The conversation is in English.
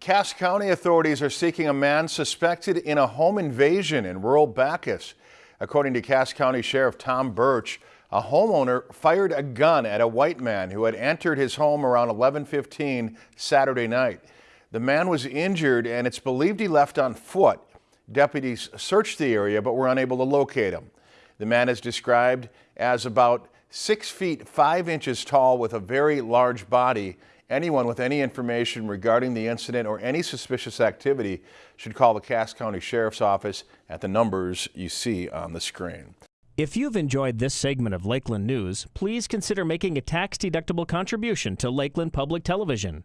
Cass County authorities are seeking a man suspected in a home invasion in rural Backus. According to Cass County Sheriff Tom Burch, a homeowner fired a gun at a white man who had entered his home around 11:15 Saturday night. The man was injured and it's believed he left on foot. Deputies searched the area but were unable to locate him. The man is described as about six feet five inches tall with a very large body. Anyone with any information regarding the incident or any suspicious activity should call the Cass County Sheriff's Office at the numbers you see on the screen. If you've enjoyed this segment of Lakeland News, please consider making a tax-deductible contribution to Lakeland Public Television.